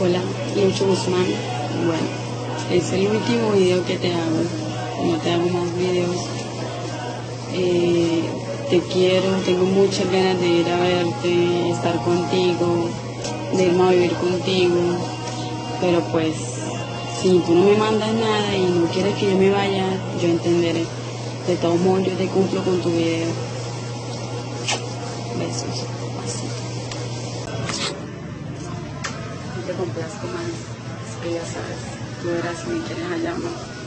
Hola, Lucho Guzmán. Bueno, es el último video que te hago. No te hago más videos. Eh, te quiero, tengo muchas ganas de ir a verte, estar contigo, de irme a vivir contigo. Pero pues, si tú no me mandas nada y no quieres que yo me vaya, yo entenderé. De todos modos, yo te cumplo con tu video. Besos. Así. Te complazco más. Es que ya sabes, tú verás si me quieres allá no.